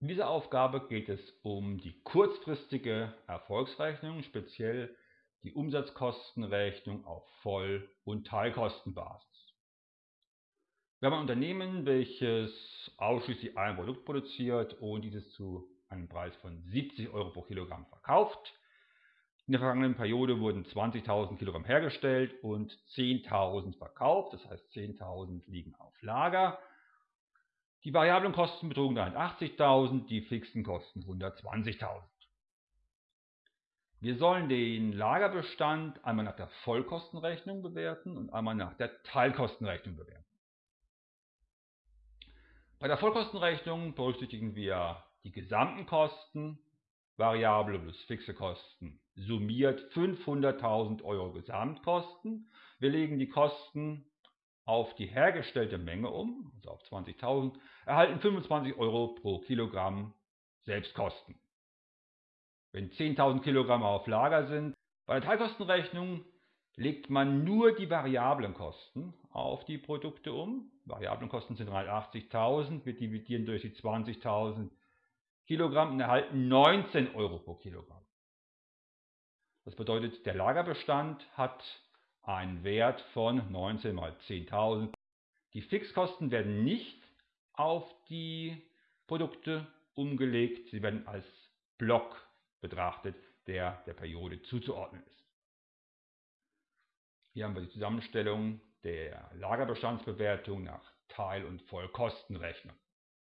In dieser Aufgabe geht es um die kurzfristige Erfolgsrechnung, speziell die Umsatzkostenrechnung auf Voll- und Teilkostenbasis. Wir haben ein Unternehmen, welches ausschließlich ein Produkt produziert und dieses zu einem Preis von 70 Euro pro Kilogramm verkauft. In der vergangenen Periode wurden 20.000 Kilogramm hergestellt und 10.000 verkauft, das heißt 10.000 liegen auf Lager. Die variablen Kosten betrugen 80.000, die fixen Kosten 120.000. Wir sollen den Lagerbestand einmal nach der Vollkostenrechnung bewerten und einmal nach der Teilkostenrechnung bewerten. Bei der Vollkostenrechnung berücksichtigen wir die gesamten Kosten, variable plus fixe Kosten, summiert 500.000 Euro Gesamtkosten. Wir legen die Kosten auf die hergestellte Menge um, also auf 20.000, erhalten 25 Euro pro Kilogramm Selbstkosten. Wenn 10.000 Kilogramm auf Lager sind, bei der Teilkostenrechnung legt man nur die variablen Kosten auf die Produkte um. Variablen Kosten sind 380.000, wir dividieren durch die 20.000 Kilogramm und erhalten 19 Euro pro Kilogramm. Das bedeutet, der Lagerbestand hat einen Wert von 19 mal 10.000. Die Fixkosten werden nicht auf die Produkte umgelegt, sie werden als Block betrachtet, der der Periode zuzuordnen ist. Hier haben wir die Zusammenstellung der Lagerbestandsbewertung nach Teil- und Vollkostenrechnung.